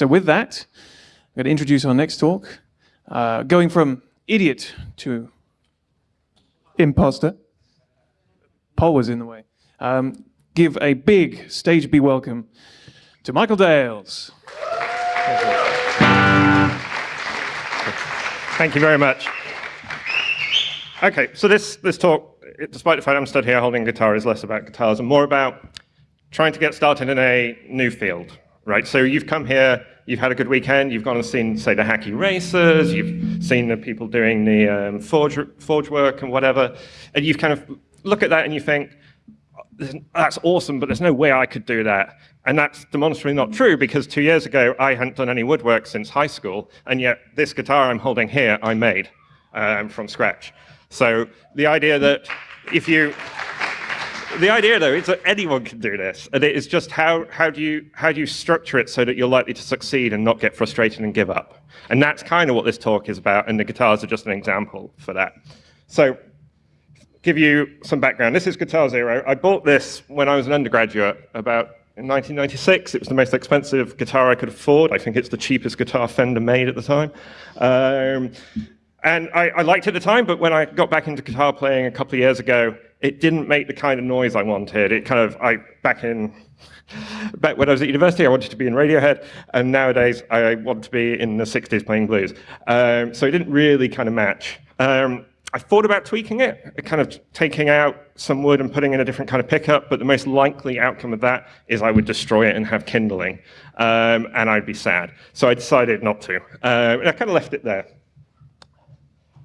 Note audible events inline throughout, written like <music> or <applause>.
So with that, I'm going to introduce our next talk. Uh, going from idiot to imposter. Paul was in the way. Um, give a big stage B welcome to Michael Dales. Thank you very much. Okay, so this, this talk, despite the fact I'm stood here holding guitar, is less about guitars and more about trying to get started in a new field, right? So you've come here, you've had a good weekend, you've gone and seen, say, the hacky racers, you've seen the people doing the um, forge, forge work and whatever, and you've kind of look at that and you think, that's awesome, but there's no way I could do that. And that's demonstrably not true because two years ago, I hadn't done any woodwork since high school, and yet this guitar I'm holding here, I made um, from scratch. So the idea that if you, the idea though is that anyone can do this, and it is just how, how, do you, how do you structure it so that you're likely to succeed and not get frustrated and give up? And that's kind of what this talk is about, and the guitars are just an example for that. So give you some background. This is Guitar Zero. I bought this when I was an undergraduate about in 1996. It was the most expensive guitar I could afford. I think it's the cheapest guitar Fender made at the time. Um, and I, I, liked it at the time, but when I got back into guitar playing a couple of years ago, it didn't make the kind of noise I wanted. It kind of, I back in, <laughs> back when I was at university, I wanted to be in Radiohead, and nowadays I want to be in the 60s playing blues. Um, so it didn't really kind of match. Um, I thought about tweaking it, kind of taking out some wood and putting in a different kind of pickup, but the most likely outcome of that is I would destroy it and have kindling, um, and I'd be sad. So I decided not to. Uh, and I kind of left it there.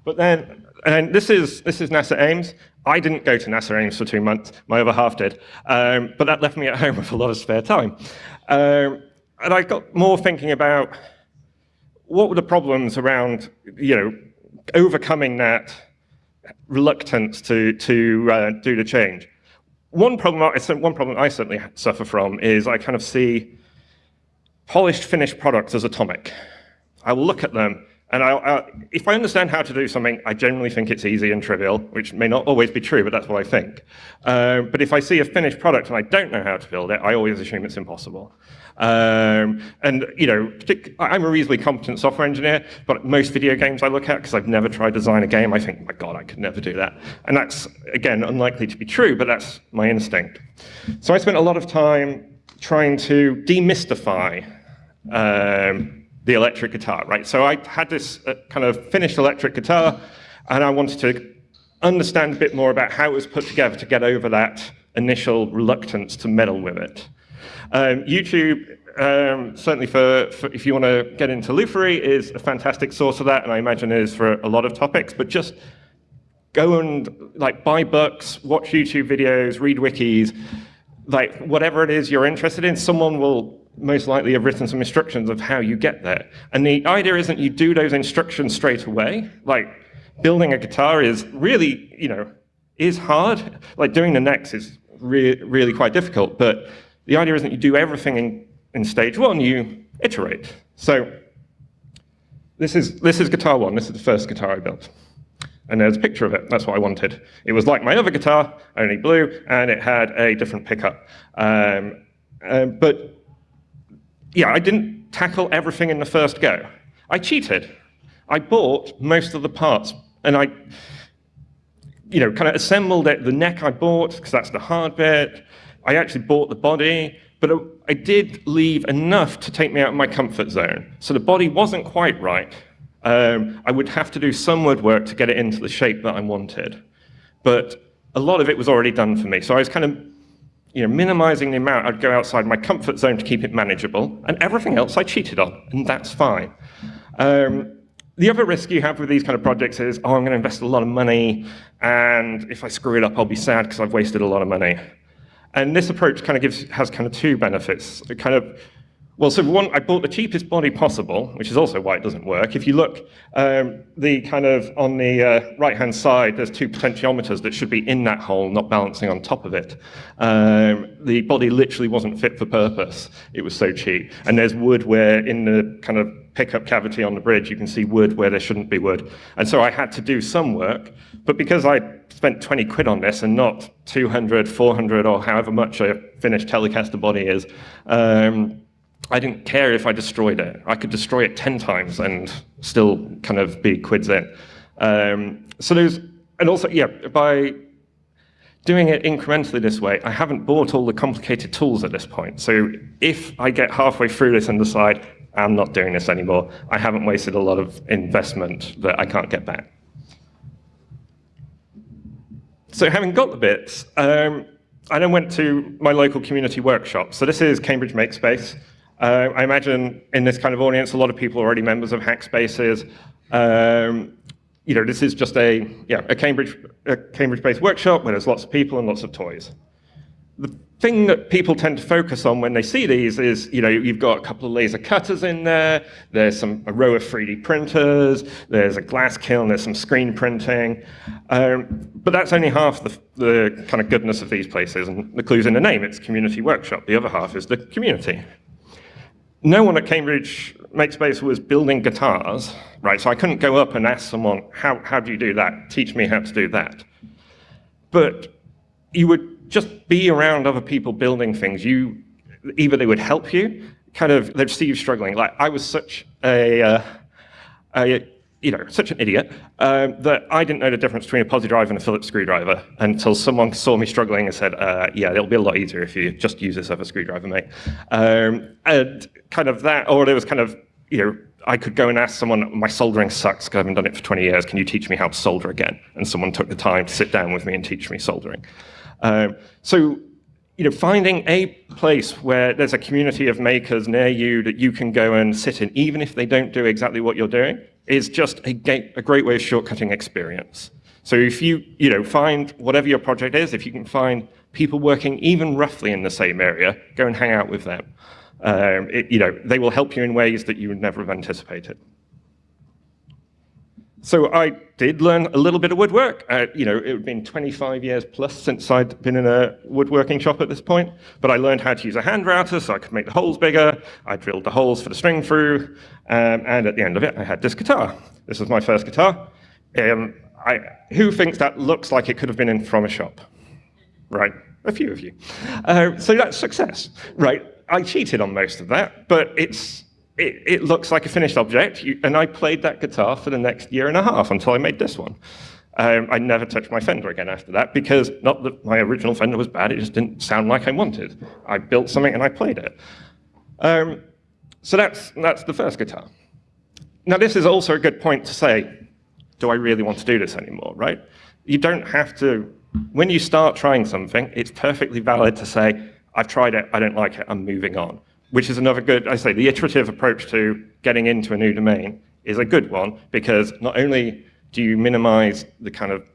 But then, and this is, this is NASA Ames. I didn't go to NASA Ames for two months, my other half did, um, but that left me at <laughs> home with a lot of spare time. Um, and I got more thinking about what were the problems around, you know, overcoming that reluctance to, to uh, do the change. One problem, I, one problem I certainly suffer from is I kind of see polished finished products as atomic. I will look at them and I, I, if I understand how to do something, I generally think it's easy and trivial, which may not always be true, but that's what I think. Uh, but if I see a finished product and I don't know how to build it, I always assume it's impossible. Um, and, you know, I'm a reasonably competent software engineer, but most video games I look at, because I've never tried to design a game, I think, my God, I could never do that. And that's, again, unlikely to be true, but that's my instinct. So I spent a lot of time trying to demystify um, the electric guitar, right? So I had this uh, kind of finished electric guitar, and I wanted to understand a bit more about how it was put together to get over that initial reluctance to meddle with it. Um, YouTube, um, certainly for, for, if you want to get into Lutherie, is a fantastic source of that, and I imagine it is for a lot of topics, but just go and like buy books, watch YouTube videos, read wikis, like whatever it is you're interested in, someone will most likely have written some instructions of how you get there. And the idea isn't you do those instructions straight away. Like building a guitar is really, you know, is hard. Like doing the next is re really quite difficult. But the idea isn't you do everything in, in stage one, you iterate. So this is, this is guitar one. This is the first guitar I built. And there's a picture of it. That's what I wanted. It was like my other guitar, only blue, and it had a different pickup. Um, uh, but yeah, I didn't tackle everything in the first go. I cheated. I bought most of the parts, and I, you know, kind of assembled it. The neck I bought, because that's the hard bit. I actually bought the body, but I did leave enough to take me out of my comfort zone. So the body wasn't quite right. Um, I would have to do some woodwork to get it into the shape that I wanted. But a lot of it was already done for me. So I was kind of you know, minimizing the amount I'd go outside my comfort zone to keep it manageable, and everything else I cheated on, and that's fine. Um, the other risk you have with these kind of projects is, oh, I'm going to invest a lot of money, and if I screw it up, I'll be sad because I've wasted a lot of money. And this approach kind of gives, has kind of two benefits. It kind of well, so one, I bought the cheapest body possible, which is also why it doesn't work. If you look, um, the kind of on the uh, right-hand side, there's two potentiometers that should be in that hole, not balancing on top of it. Um, the body literally wasn't fit for purpose. It was so cheap. And there's wood where in the kind of pickup cavity on the bridge, you can see wood where there shouldn't be wood. And so I had to do some work, but because I spent 20 quid on this and not 200, 400, or however much a finished Telecaster body is, um, I didn't care if I destroyed it. I could destroy it 10 times and still kind of be quids in. Um, so there's, and also, yeah, by doing it incrementally this way, I haven't bought all the complicated tools at this point. So if I get halfway through this and decide, I'm not doing this anymore, I haven't wasted a lot of investment that I can't get back. So having got the bits, um, I then went to my local community workshop. So this is Cambridge Makespace. Uh, I imagine in this kind of audience, a lot of people are already members of Hackspaces. Um, you know, this is just a, yeah, a Cambridge, a Cambridge-based workshop where there's lots of people and lots of toys. The thing that people tend to focus on when they see these is, you know, you've got a couple of laser cutters in there, there's some a row of 3D printers, there's a glass kiln, there's some screen printing, um, but that's only half the, the kind of goodness of these places, and the clue's in the name, it's community workshop. The other half is the community no one at Cambridge Makespace was building guitars, right? So I couldn't go up and ask someone, how, how do you do that? Teach me how to do that. But you would just be around other people building things. You, either they would help you, kind of, they'd see you struggling. Like I was such a, uh, a you know, such an idiot um, that I didn't know the difference between a Pozidriv and a Phillips screwdriver until someone saw me struggling and said, uh, yeah, it'll be a lot easier if you just use this other screwdriver, mate. Um, and kind of that, or it was kind of, you know, I could go and ask someone, my soldering sucks because I haven't done it for 20 years, can you teach me how to solder again? And someone took the time to sit down with me and teach me soldering. Um, so you know, finding a place where there's a community of makers near you that you can go and sit in, even if they don't do exactly what you're doing, is just a, a great way of shortcutting experience. So if you, you know, find whatever your project is, if you can find people working even roughly in the same area, go and hang out with them. Um, it, you know, they will help you in ways that you would never have anticipated. So I did learn a little bit of woodwork. Uh, you know, it had been 25 years plus since I'd been in a woodworking shop at this point, but I learned how to use a hand router so I could make the holes bigger. I drilled the holes for the string through, um, and at the end of it, I had this guitar. This was my first guitar. Um, I, who thinks that looks like it could have been in from a shop? Right, a few of you. Uh, so that's success, right? I cheated on most of that, but it's it, it, looks like a finished object, you, and I played that guitar for the next year and a half until I made this one. Um, I never touched my Fender again after that because not that my original Fender was bad, it just didn't sound like I wanted. I built something and I played it. Um, so that's, that's the first guitar. Now this is also a good point to say, do I really want to do this anymore, right? You don't have to, when you start trying something, it's perfectly valid to say, I've tried it, I don't like it, I'm moving on which is another good, I say, the iterative approach to getting into a new domain is a good one because not only do you minimize the kind of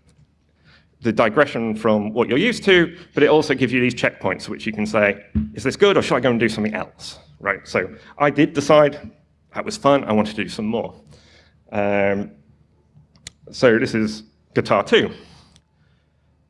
the digression from what you're used to, but it also gives you these checkpoints which you can say, is this good or should I go and do something else? Right, so I did decide that was fun, I wanted to do some more. Um, so this is guitar two.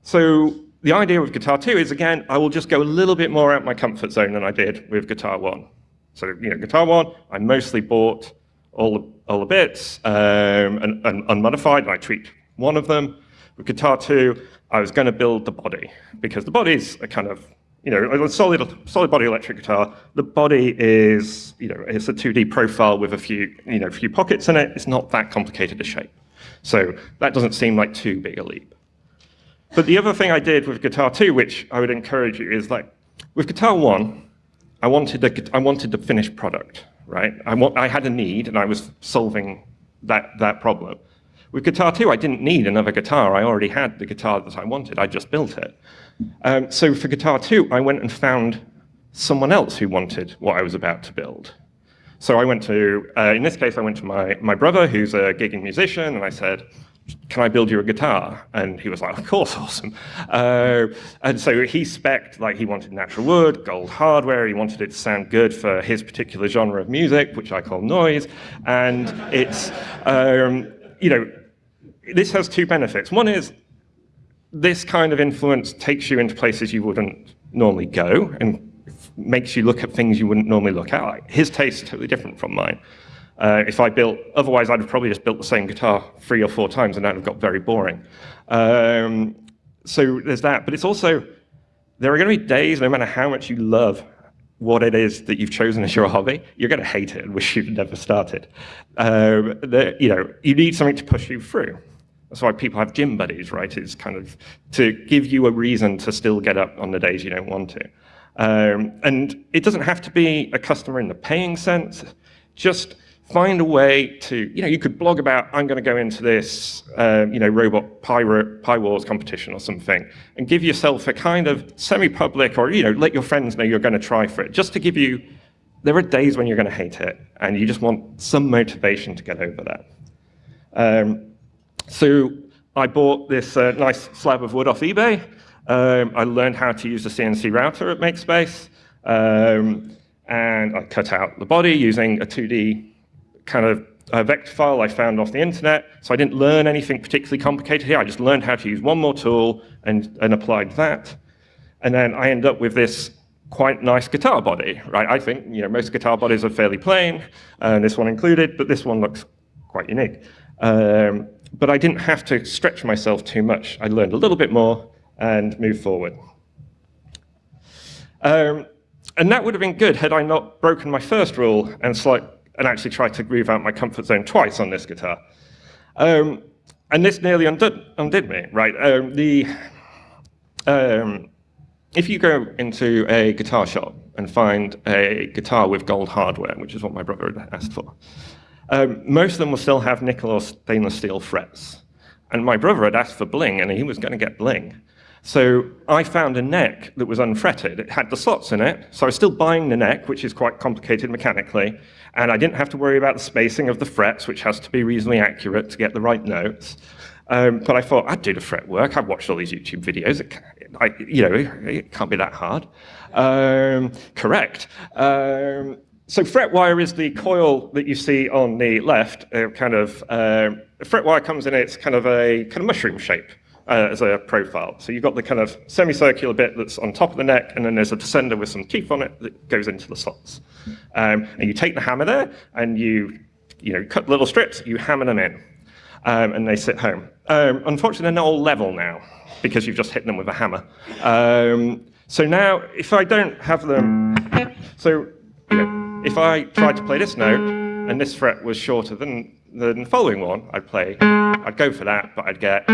So the idea with Guitar 2 is, again, I will just go a little bit more out my comfort zone than I did with Guitar 1. So, you know, Guitar 1, I mostly bought all the, all the bits um, and, and unmodified, and I tweaked one of them. With Guitar 2, I was going to build the body, because the body is a kind of, you know, a solid, solid body electric guitar. The body is, you know, it's a 2D profile with a few, you know, few pockets in it. It's not that complicated a shape. So that doesn't seem like too big a leap. But the other thing I did with Guitar 2, which I would encourage you, is like, with Guitar 1, I wanted a, I wanted the finished product, right? I, want, I had a need, and I was solving that, that problem. With Guitar 2, I didn't need another guitar. I already had the guitar that I wanted. I just built it. Um, so for Guitar 2, I went and found someone else who wanted what I was about to build. So I went to, uh, in this case, I went to my, my brother, who's a gigging musician, and I said, can I build you a guitar? And he was like, of course, <laughs> awesome. Uh, and so he spec'd, like he wanted natural wood, gold hardware, he wanted it to sound good for his particular genre of music, which I call noise. And it's, um, you know, this has two benefits. One is this kind of influence takes you into places you wouldn't normally go and makes you look at things you wouldn't normally look at. Like, his taste is totally different from mine. Uh, if I built, otherwise I'd have probably just built the same guitar three or four times and that would have got very boring. Um, so there's that, but it's also, there are going to be days, no matter how much you love what it is that you've chosen as your hobby, you're going to hate it and wish you'd never started. Um, the, you know, you need something to push you through. That's why people have gym buddies, right? It's kind of to give you a reason to still get up on the days you don't want to. Um, and it doesn't have to be a customer in the paying sense. Just find a way to, you know, you could blog about, I'm going to go into this, um, you know, robot pie, Pi Wars competition or something, and give yourself a kind of semi-public or, you know, let your friends know you're going to try for it, just to give you, there are days when you're going to hate it, and you just want some motivation to get over that. Um, so I bought this uh, nice slab of wood off eBay. Um, I learned how to use the CNC router at MakeSpace. Um, and I cut out the body using a 2D kind of vector file I found off the internet. So I didn't learn anything particularly complicated here. I just learned how to use one more tool and, and applied that. And then I end up with this quite nice guitar body, right? I think you know most guitar bodies are fairly plain, and this one included, but this one looks quite unique. Um, but I didn't have to stretch myself too much. I learned a little bit more and moved forward. Um, and that would have been good had I not broken my first rule and slight, and actually try to move out my comfort zone twice on this guitar. Um, and this nearly undid, undid me, right? Um, the, um, if you go into a guitar shop and find a guitar with gold hardware, which is what my brother had asked for, um, most of them will still have nickel or stainless steel frets. And my brother had asked for bling, and he was going to get bling. So I found a neck that was unfretted. It had the slots in it, so I was still buying the neck, which is quite complicated mechanically, and I didn't have to worry about the spacing of the frets, which has to be reasonably accurate to get the right notes. Um, but I thought, I'd do the fret work. I've watched all these YouTube videos. It, I, you know, it can't be that hard. Um, correct. Um, so fret wire is the coil that you see on the left. Uh, kind of uh, fret wire comes in its kind of a kind of mushroom shape uh, as a profile. So you've got the kind of semicircular bit that's on top of the neck, and then there's a descender with some teeth on it that goes into the slots. Um, and you take the hammer there, and you, you know, cut little strips, you hammer them in, um, and they sit home. Um, unfortunately, they're not all level now, because you've just hit them with a hammer. Um, so now, if I don't have them, so you know, if I tried to play this note, and this fret was shorter than the following one, I'd play, I'd go for that, but I'd get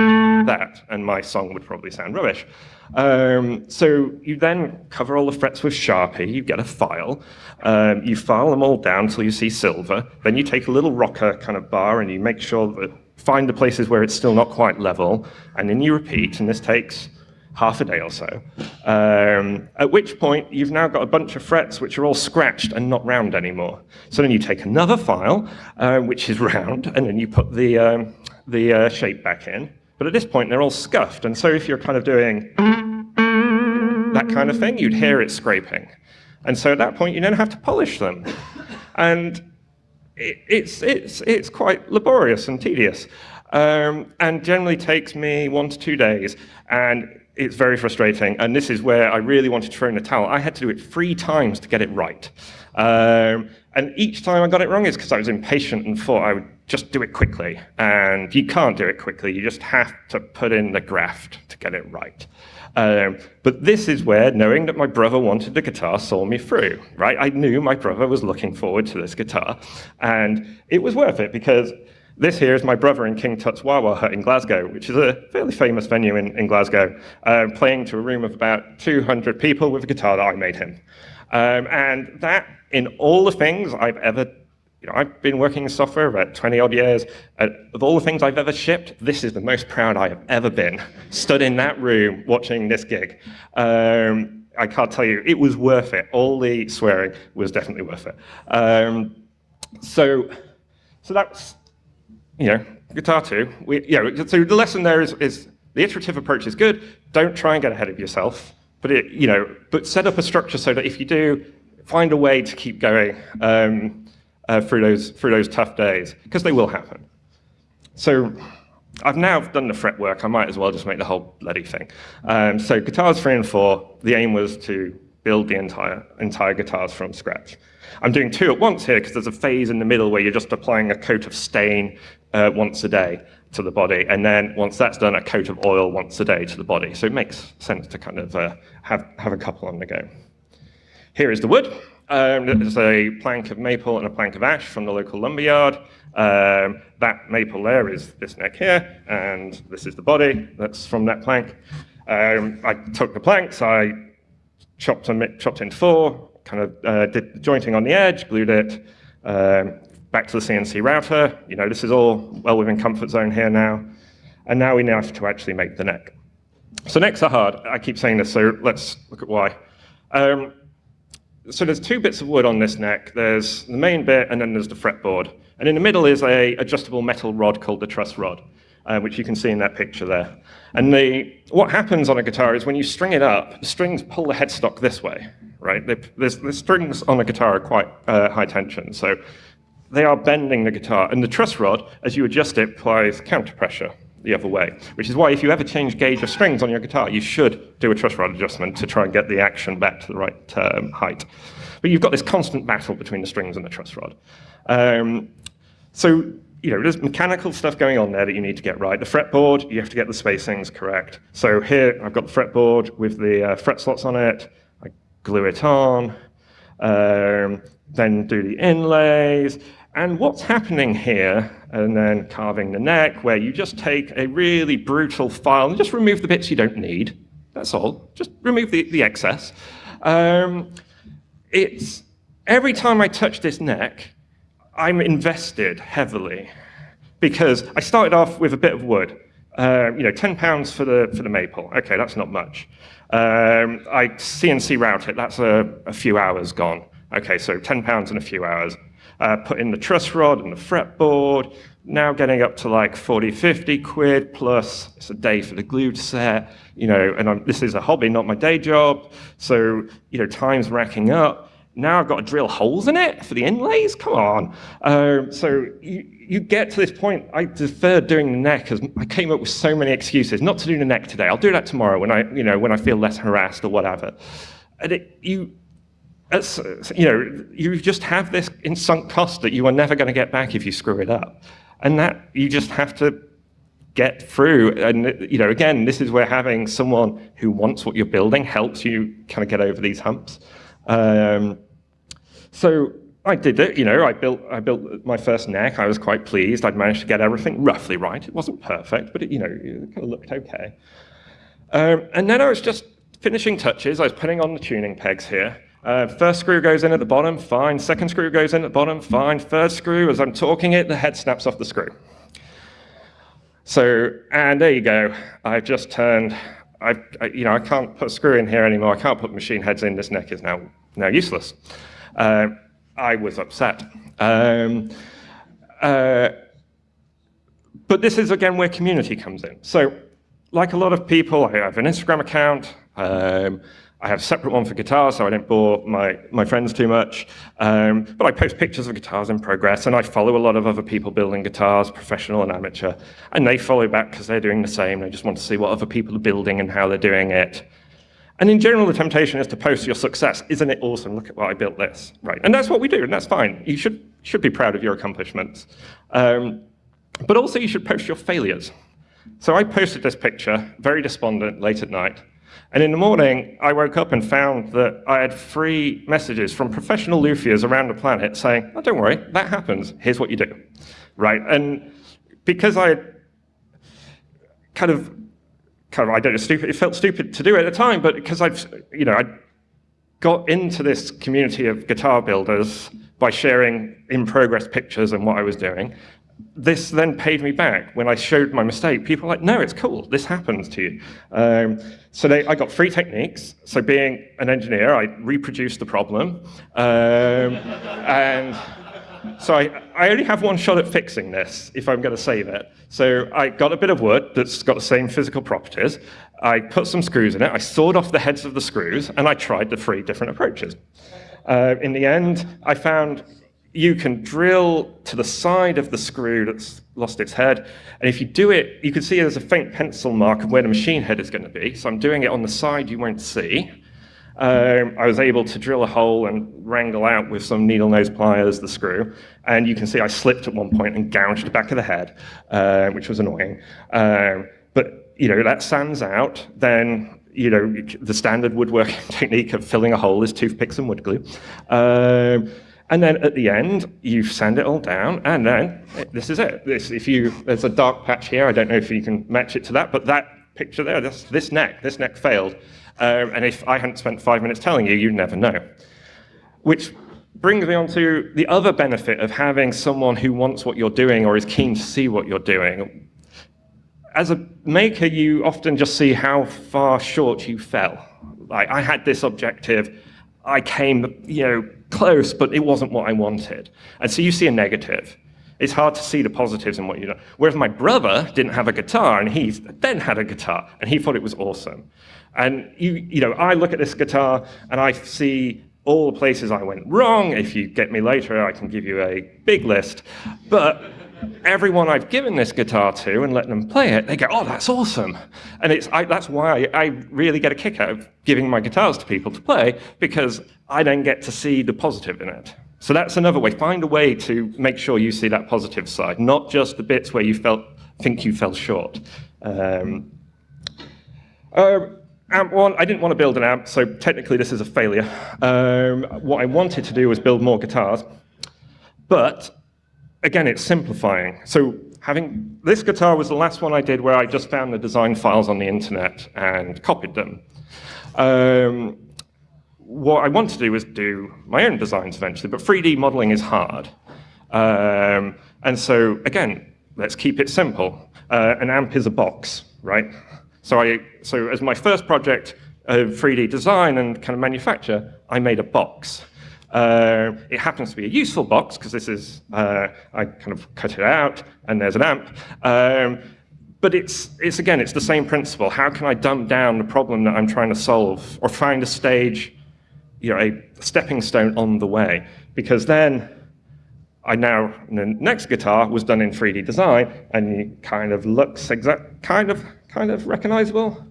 that, and my song would probably sound rubbish. Um, so you then cover all the frets with Sharpie, you get a file, um, you file them all down until you see silver, then you take a little rocker kind of bar and you make sure that, find the places where it's still not quite level, and then you repeat, and this takes half a day or so. Um, at which point, you've now got a bunch of frets which are all scratched and not round anymore. So then you take another file, uh, which is round, and then you put the, um, the uh, shape back in. But at this point, they're all scuffed. And so if you're kind of doing that kind of thing, you'd hear it scraping. And so at that point, you then have to polish them. And it, it's, it's, it's quite laborious and tedious. Um, and generally takes me one to two days. And it's very frustrating. And this is where I really wanted to throw in the towel. I had to do it three times to get it right. Um, and each time I got it wrong is because I was impatient and thought I would just do it quickly. And you can't do it quickly. You just have to put in the graft to get it right. Um, but this is where knowing that my brother wanted the guitar saw me through, right? I knew my brother was looking forward to this guitar. And it was worth it because this here is my brother in King Tut's Wah Hut in Glasgow, which is a fairly famous venue in, in Glasgow, uh, playing to a room of about 200 people with a guitar that I made him. Um, and that, in all the things I've ever, you know, I've been working in software about 20 odd years. Of all the things I've ever shipped, this is the most proud I have ever been, <laughs> stood in that room watching this gig. Um, I can't tell you, it was worth it. All the swearing was definitely worth it. Um, so, so that's you know, guitar two. We, yeah, so the lesson there is, is the iterative approach is good. Don't try and get ahead of yourself, but it, you know, but set up a structure so that if you do, find a way to keep going um, uh, through those through those tough days because they will happen. So. I've now done the fretwork. I might as well just make the whole bloody thing. Um, so guitars three and four, the aim was to build the entire entire guitars from scratch. I'm doing two at once here because there's a phase in the middle where you're just applying a coat of stain uh, once a day to the body, and then once that's done, a coat of oil once a day to the body. So it makes sense to kind of uh, have, have a couple on the go. here is the wood. Um, there's a plank of maple and a plank of ash from the local lumberyard. Um, that maple there is this neck here, and this is the body that's from that plank. Um, I took the planks, I chopped them chopped into four, kind of uh, did the jointing on the edge, glued it um, back to the CNC router. You know, this is all well within comfort zone here now. And now we now have to actually make the neck. So necks are hard. I keep saying this, so let's look at why. Um, so there's two bits of wood on this neck. There's the main bit, and then there's the fretboard. And in the middle is a adjustable metal rod called the truss rod, uh, which you can see in that picture there. And the, what happens on a guitar is when you string it up, the strings pull the headstock this way, right? The, the strings on a guitar are quite uh, high tension, so they are bending the guitar. And the truss rod, as you adjust it, applies counter pressure the other way, which is why if you ever change gauge of strings on your guitar, you should do a truss rod adjustment to try and get the action back to the right um, height. But you've got this constant battle between the strings and the truss rod. Um, so you know, there's mechanical stuff going on there that you need to get right. The fretboard, you have to get the spacings correct. So here, I've got the fretboard with the uh, fret slots on it. I glue it on, um, then do the inlays. And what's happening here, and then carving the neck, where you just take a really brutal file and just remove the bits you don't need. That's all. Just remove the, the excess. Um, it's every time I touch this neck, I'm invested heavily because I started off with a bit of wood. Uh, you know, 10 pounds for the, for the maple. Okay, that's not much. Um, I CNC route it, that's a, a, few hours gone. Okay, so 10 pounds in a few hours. Uh, put in the truss rod and the fretboard, now getting up to like 40, 50 quid plus it's a day for the glue to set, you know, and I'm, this is a hobby, not my day job. So, you know, time's racking up. Now I've got to drill holes in it for the inlays? Come on. Um, so you, you get to this point, I deferred doing the neck because I came up with so many excuses not to do the neck today. I'll do that tomorrow when I, you know, when I feel less harassed or whatever. And it, you, you know, you just have this in sunk cost that you are never going to get back if you screw it up. And that you just have to get through. And, you know, again, this is where having someone who wants what you're building helps you kind of get over these humps. Um, so I did it, you know, I built, I built my first neck. I was quite pleased. I'd managed to get everything roughly right. It wasn't perfect, but it, you know, it kind of looked okay. Um, and then I was just finishing touches. I was putting on the tuning pegs here. Uh, first screw goes in at the bottom, fine. Second screw goes in at the bottom, fine. Third screw, as I'm talking it, the head snaps off the screw. So, and there you go. I've just turned, I've, I, you know, I can't put a screw in here anymore. I can't put machine heads in. This neck is now, now useless. Uh, I was upset. Um, uh, but this is, again, where community comes in. So like a lot of people, I have an Instagram account. Um, I have a separate one for guitars, so I don't bore my, my friends too much. Um, but I post pictures of guitars in progress, and I follow a lot of other people building guitars, professional and amateur. And they follow back because they're doing the same. They just want to see what other people are building and how they're doing it. And in general, the temptation is to post your success. Isn't it awesome? Look at what I built this, right? And that's what we do, and that's fine. You should, should be proud of your accomplishments. Um, but also, you should post your failures. So I posted this picture, very despondent, late at night. And in the morning, I woke up and found that I had three messages from professional luthiers around the planet saying, oh, don't worry, that happens. Here's what you do, right? And because I kind of kind of, I don't know, stupid, it felt stupid to do it at the time, but because I've, you know, I got into this community of guitar builders by sharing in progress pictures and what I was doing, this then paid me back. When I showed my mistake, people were like, no, it's cool, this happens to you. Um, so they, I got free techniques. So being an engineer, I reproduced the problem. Um, <laughs> and so I, I only have one shot at fixing this, if I'm going to save it. So I got a bit of wood that's got the same physical properties. I put some screws in it. I sawed off the heads of the screws, and I tried the three different approaches. Uh, in the end, I found you can drill to the side of the screw that's lost its head. And if you do it, you can see there's a faint pencil mark of where the machine head is going to be. So I'm doing it on the side you won't see. Um, I was able to drill a hole and wrangle out with some needle nose pliers the screw. And you can see I slipped at one point and gouged the back of the head, uh, which was annoying. Um, but you know that sands out, then you know, the standard woodworking <laughs> technique of filling a hole is toothpicks and wood glue. Um, and then at the end, you sand it all down, and then this is it. This, if you, there's a dark patch here. I don't know if you can match it to that, but that picture there, this, this neck, this neck failed. Um, and if I hadn't spent five minutes telling you, you'd never know. Which brings me on to the other benefit of having someone who wants what you're doing or is keen to see what you're doing. As a maker, you often just see how far short you fell. Like, I had this objective, I came, you know, close, but it wasn't what I wanted. And so you see a negative. It's hard to see the positives in what you do. Whereas my brother didn't have a guitar, and he then had a guitar, and he thought it was awesome. And you, you know, I look at this guitar, and I see all the places I went wrong. If you get me later, I can give you a big list. But everyone I've given this guitar to and let them play it, they go, oh, that's awesome. And it's, I, that's why I, really get a kick out of giving my guitars to people to play, because I then get to see the positive in it. So that's another way. Find a way to make sure you see that positive side, not just the bits where you felt think you fell short. Um, uh, amp one, I didn't want to build an amp, so technically this is a failure. Um, what I wanted to do was build more guitars, but again, it's simplifying. So having this guitar was the last one I did where I just found the design files on the internet and copied them. Um, what I want to do is do my own designs eventually, but 3D modeling is hard. Um, and so, again, let's keep it simple. Uh, an amp is a box, right? So, I, so as my first project of 3D design and kind of manufacture, I made a box. Uh, it happens to be a useful box because this is, uh, I kind of cut it out and there's an amp. Um, but it's, it's, again, it's the same principle. How can I dumb down the problem that I'm trying to solve or find a stage you know, a stepping stone on the way. Because then I now, the next guitar was done in 3D design, and it kind of looks exact, kind of, kind of recognizable.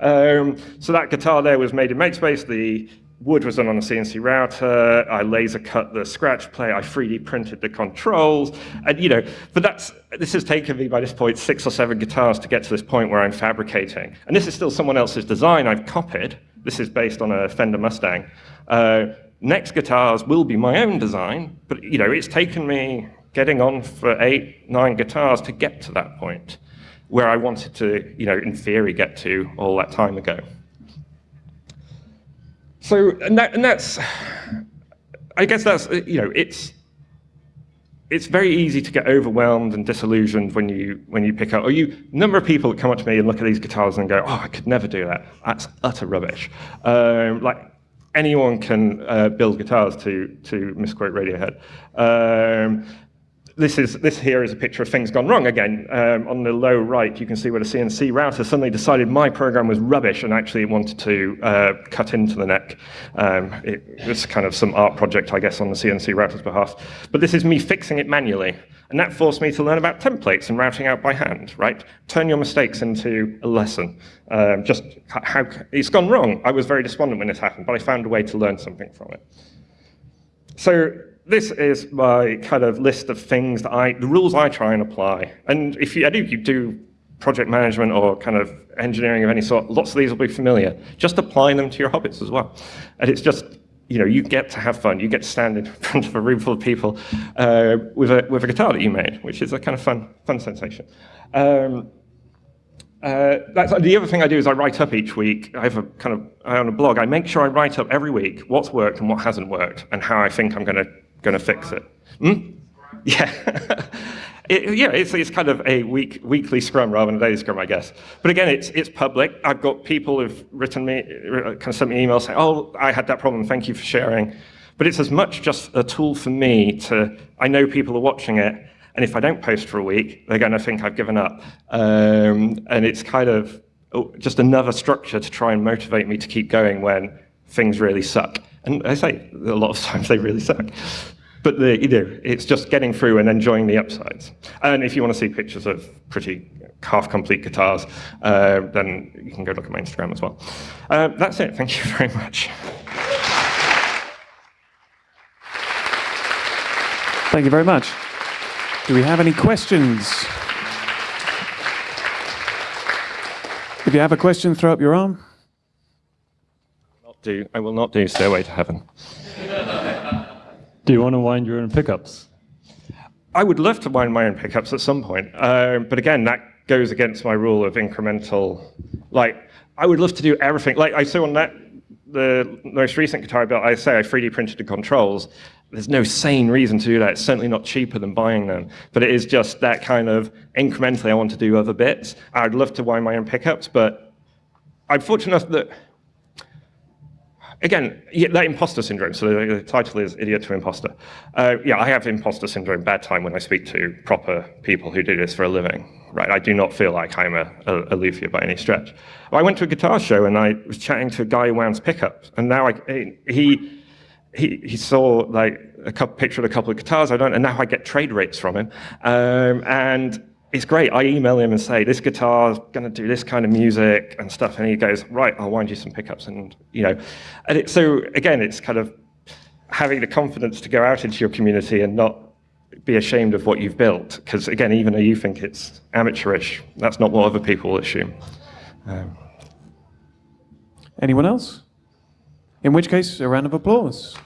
Um, so that guitar there was made in MakeSpace. The wood was done on a CNC router. I laser cut the scratch plate. I 3D printed the controls. And, you know, but that's, this has taken me by this point six or seven guitars to get to this point where I'm fabricating. And this is still someone else's design I've copied. This is based on a Fender Mustang. Uh, next guitars will be my own design, but you know, it's taken me getting on for eight, nine guitars to get to that point where I wanted to, you know, in theory, get to all that time ago. So, and, that, and that's, I guess that's, you know, it's, it's very easy to get overwhelmed and disillusioned when you when you pick up. Or you number of people that come up to me and look at these guitars and go, "Oh, I could never do that. That's utter rubbish." Um, like anyone can uh, build guitars to to misquote Radiohead. Um, this is this here is a picture of things gone wrong again. Um, on the low right, you can see where the CNC router suddenly decided my program was rubbish and actually wanted to uh, cut into the neck. Um, it was kind of some art project, I guess, on the CNC router's behalf. But this is me fixing it manually. And that forced me to learn about templates and routing out by hand, right? Turn your mistakes into a lesson. Um, just how it's gone wrong. I was very despondent when this happened, but I found a way to learn something from it. So this is my kind of list of things that I, the rules I try and apply. And if you, I do, you do project management or kind of engineering of any sort, lots of these will be familiar. Just apply them to your hobbies as well. And it's just, you know, you get to have fun. You get to stand in <laughs> front of a room full of people uh, with, a, with a guitar that you made, which is a kind of fun, fun sensation. Um, uh, the other thing I do is I write up each week. I have a kind of, I own a blog. I make sure I write up every week what's worked and what hasn't worked and how I think I'm going to going to fix it. Hmm? <laughs> Yeah. it, yeah, it's, it's kind of a week, weekly scrum rather than a daily scrum, I guess. But again, it's, it's public. I've got people who've written me, kind of sent me emails saying, oh, I had that problem, thank you for sharing. But it's as much just a tool for me to, I know people are watching it, and if I don't post for a week, they're going to think I've given up. Um, and it's kind of oh, just another structure to try and motivate me to keep going when things really suck. And I say, a lot of <laughs> times they really suck. But the, you know, it's just getting through and enjoying the upsides. And if you want to see pictures of pretty half-complete guitars, uh, then you can go look at my Instagram as well. Uh, that's it. Thank you <laughs> very much. Thank you very much. Do we have any questions? If you have a question, throw up your arm. Do. I will not do Stairway to Heaven. Do you want to wind your own pickups? I would love to wind my own pickups at some point, um, but again, that goes against my rule of incremental. Like, I would love to do everything. Like I saw on that, the most recent guitar I built, I say I 3D printed the controls. There's no sane reason to do that. It's certainly not cheaper than buying them, but it is just that kind of incrementally. I want to do other bits. I'd love to wind my own pickups, but I'm fortunate enough that again, that imposter syndrome. So the, the title is Idiot to Imposter. Uh, yeah, I have imposter syndrome bad time when I speak to proper people who do this for a living. Right, I do not feel like I'm a, a, a luthier by any stretch. I went to a guitar show and I was chatting to a guy who wounds pickups, and now I, he, he, he saw like a couple, picture of a couple of guitars I don't, and now I get trade rates from him, um, and it's great. I email him and say, this guitar's going to do this kind of music and stuff. And he goes, right, I'll wind you some pickups. And, you know, and it, so again, it's kind of having the confidence to go out into your community and not be ashamed of what you've built. Because again, even though you think it's amateurish, that's not what other people assume. Um, Anyone else? In which case, a round of applause.